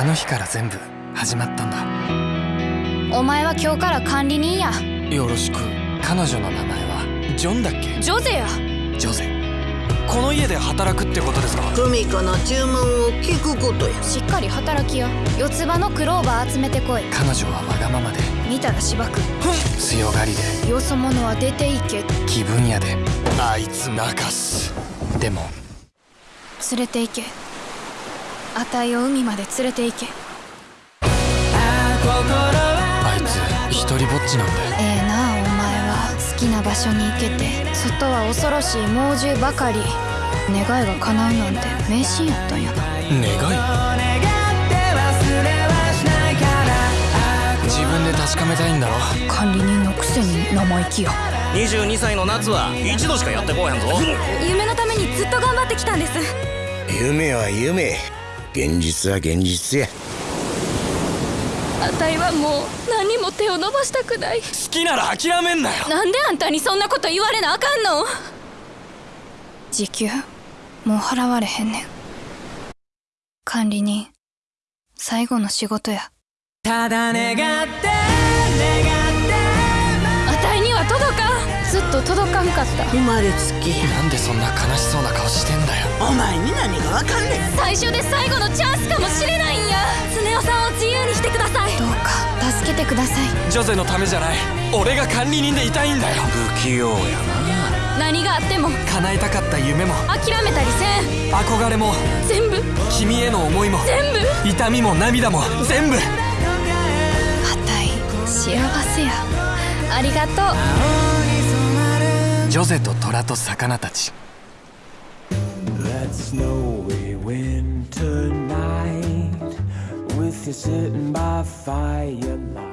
あの日から全部始まったんだ。お前は今日から管理人や。よろしく。彼女の名前はジョンだっけ？ジョゼや。ジョゼ。この家で働くってことですか？久美子の注文を聞くことや。しっかり働きや四つ葉のクローバー集めてこい。彼女はわがままで。見たらしばく。強がりで。よそ者は出ていけ。気分屋で。あいつ泣かす。でも。連れて行けあたいを海まで連れて行け。あいつ一人ぼっちなんでええなあお前は。好きな場所に行けて。外は恐ろしい猛獣ばかり。願いが叶うなんて迷信やったんやな。願い？自分で確かめたいんだろ。管理人のくせに生意気や。22歳の夏は一度しかやってこうへんぞ。夢のためにずっと頑張ってきたんです。夢は夢現実は現実や。あたいはもう何も手を伸ばしたくない。好きなら諦めんなよ。なんであんたにそんなこと言われなあかんの？時給もう払われへんねん。管理人最後の仕事や。ただ願って願と届かんかった。生まれつきや。なんでそんな悲しそうな顔してんだよ。お前に何がわかんねん。最初で最後のチャンスかもしれないんや。スネ夫さんを自由にしてください。どうか助けてください。ジョゼのためじゃない。俺が管理人でいたいんだよ。不器用や何があっても。叶えたかった夢も。諦めたりせん。憧れも。全部。君への思いも。全部。痛みも涙も。全部。あたい幸せや。ありがとうジョゼと虎と魚たち That snowy winter night with you sitting by firelight